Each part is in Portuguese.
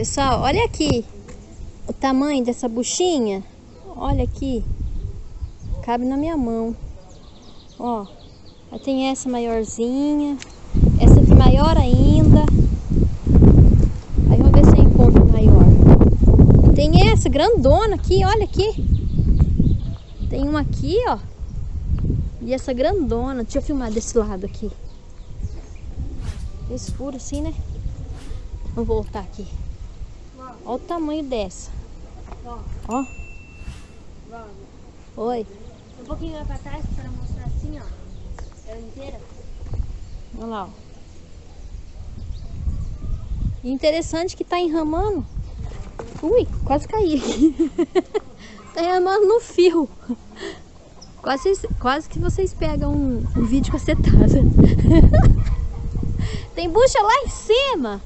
Pessoal, olha aqui o tamanho dessa buchinha. Olha aqui. Cabe na minha mão. Ó, tem essa maiorzinha. Essa aqui maior ainda. Aí vamos ver se eu encontro maior. Tem essa grandona aqui, olha aqui. Tem uma aqui, ó. E essa grandona. Deixa eu filmar desse lado aqui. Escuro assim, né? Vamos voltar aqui. Olha o tamanho dessa. Ó. Oi. Um pouquinho lá pra trás para mostrar assim, ó. Ela inteira. Olha lá, ó. E interessante que tá enramando. Ui, quase caí. tá enramando no fio. Quase, quase que vocês pegam um, um vídeo cacetado. Tem bucha lá em cima.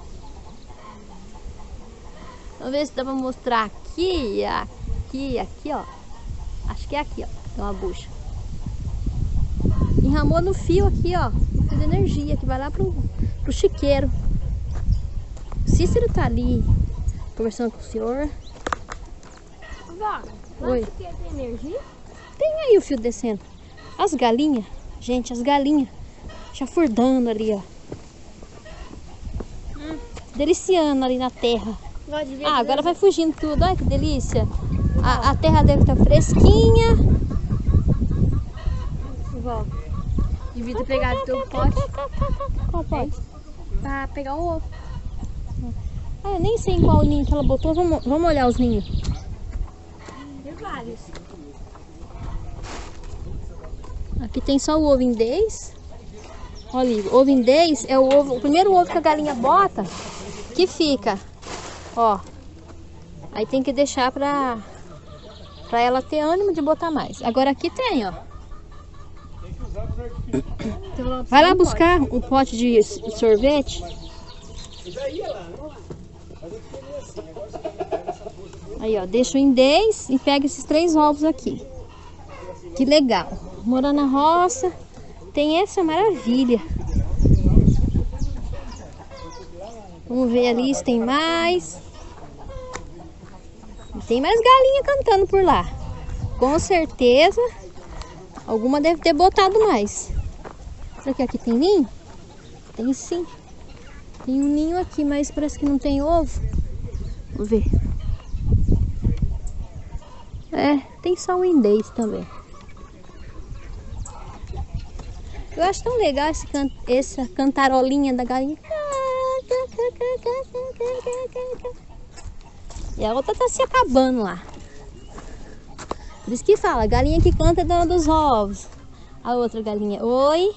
Vamos ver se dá pra mostrar aqui, aqui, aqui, ó. Acho que é aqui, ó. Tem uma bucha. Enramou no fio aqui, ó. Fio de energia que vai lá pro, pro chiqueiro. O Cícero tá ali conversando com o senhor. Vó, Oi. tem energia? Tem aí o fio descendo. As galinhas, gente, as galinhas chafurdando ali, ó. Hum. Deliciando ali na terra. Vó, devia Ah, agora vai fugindo tudo. Olha que delícia. A, a terra deve estar fresquinha. Vó, devia ter pegado teu pote Qual pode? pra pegar o ovo. Ah, eu nem sei em qual ninho que ela botou. Vamos, vamos olhar os ninhos. Tem vários. Aqui tem só o ovo indês. Olha, o ovo indês é o ovo, o primeiro ovo que a galinha bota, que fica, ó. Aí tem que deixar pra, pra ela ter ânimo de botar mais. Agora aqui tem, ó. Vai lá buscar um pote de sorvete. Aí, ó, deixa o indês e pega esses três ovos aqui. Que legal. Morar na roça tem essa maravilha. Vamos ver ali se tem mais. Tem mais galinha cantando por lá. Com certeza, alguma deve ter botado mais. Será que aqui tem ninho? Tem sim. Tem um ninho aqui, mas parece que não tem ovo. Vamos ver. É, tem só um indês também. Eu acho tão legal esse can essa cantarolinha da galinha. E a outra tá se acabando lá. Por isso que fala, galinha que canta é dona dos ovos. A outra galinha, oi,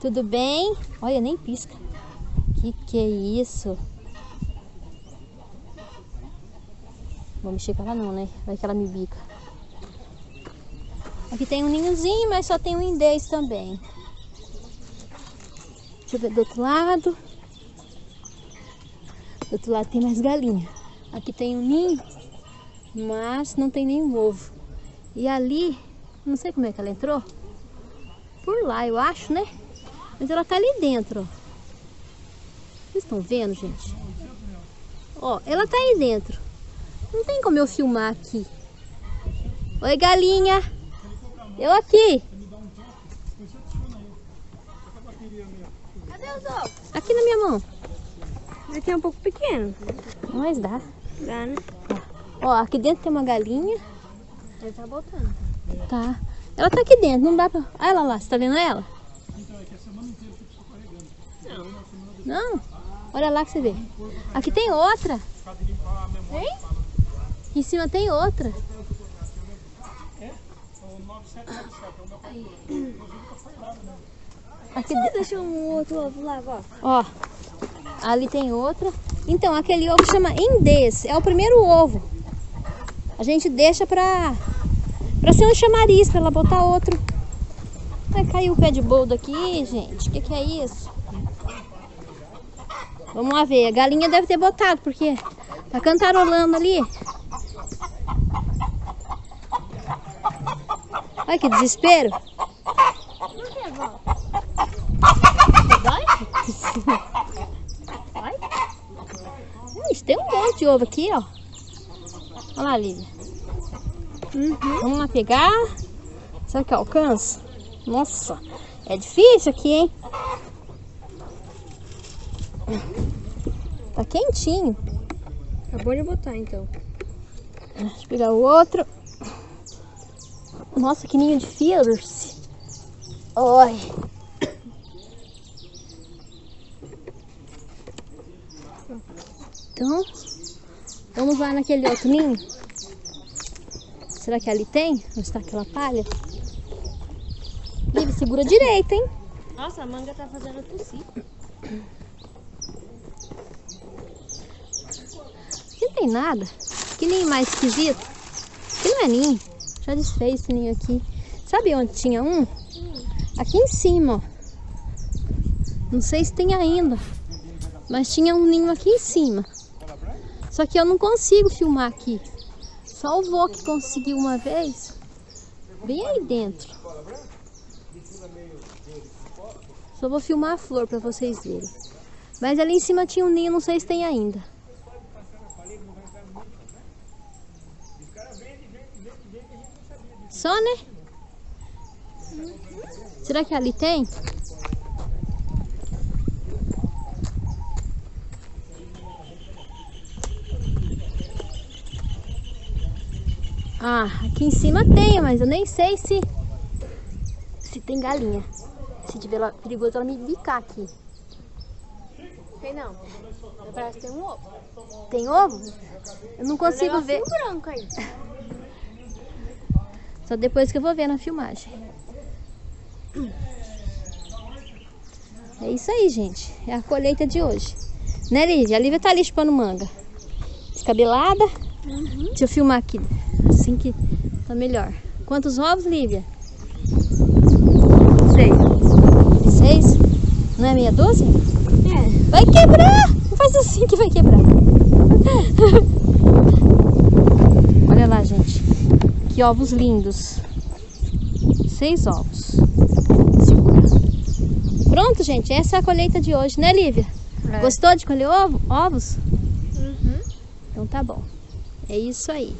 tudo bem? Olha, nem pisca. Que que é isso? Vou mexer com ela não, né? Vai que ela me bica. Aqui tem um ninhozinho, mas só tem um indês também. Deixa eu ver do outro lado. Do outro lado tem mais galinha. Aqui tem um ninho, mas não tem nenhum ovo. E ali, não sei como é que ela entrou. Por lá, eu acho, né? Mas ela tá ali dentro, ó. Vocês estão vendo, gente? Ó, ela tá aí dentro. Não tem como eu filmar aqui. Oi, galinha. Eu aqui. Aqui na minha mão. Aqui é um pouco pequeno. Mas dá. Dá, né? Ó, aqui dentro tem uma galinha. Ele tá botando. Tá. Ela tá aqui dentro, não dá pra... Olha ela lá, você tá vendo ela? Não? Olha lá que você vê. Aqui tem outra. Tem? Em cima tem outra. Aqui, de- Deixa um outro ovo lá, vó. ó, ali tem outra. Então, aquele ovo chama indês. É o primeiro ovo. A gente deixa pra, pra ser um chamariz, pra ela botar outro. Vai cair o pé de boldo aqui, gente. O que, que é isso? Vamos lá ver. A galinha deve ter botado, porque tá cantarolando ali. Olha que desespero. Por que, vó? Vai? Vai? Ixi, tem um monte de ovo aqui, ó. Olha lá, Lívia. Uhum. Vamos lá pegar. Será que alcança? Nossa, é difícil aqui, hein? Tá quentinho. Acabou de botar então. Deixa eu pegar o outro. Nossa, que ninho de fierce. Oi. Então, vamos lá naquele outro ninho. Será que ali tem? Onde está aquela palha? Vive, segura direito, hein? Nossa, a manga tá fazendo tossir. Aqui não tem nada. Que ninho mais esquisito. Aqui não é ninho. Já desfez esse ninho aqui. Sabe onde tinha um? Aqui em cima, ó. Não sei se tem ainda. Mas tinha um ninho aqui em cima. Só que eu não consigo filmar aqui. Só o vô que conseguiu uma vez. Bem aí dentro. Só vou filmar a flor para vocês verem. Mas ali em cima tinha um ninho, não sei se tem ainda. Só, né? Será que ali tem? Ah, aqui em cima tem, mas eu nem sei se se tem galinha. Se tiver lá, perigoso ela me bicar aqui. Tem não. Parece que tem um ovo. Tem ovo? Eu não consigo ver. Tem um branco aí. Só depois que eu vou ver na filmagem. É isso aí, gente. É a colheita de hoje. Né, Lívia? A Lívia tá ali chupando manga. Descabelada. Uhum. Deixa eu filmar aqui. Assim que tá melhor. Quantos ovos, Lívia? Sei. Seis? Não é meia dúzia? É. Vai quebrar! Não faz assim que vai quebrar. Olha lá, gente. Que ovos lindos. Seis ovos. Pronto, gente. Essa é a colheita de hoje, né, Lívia? É. Gostou de colher ovo, ovos? Uhum. Então tá bom. É isso aí.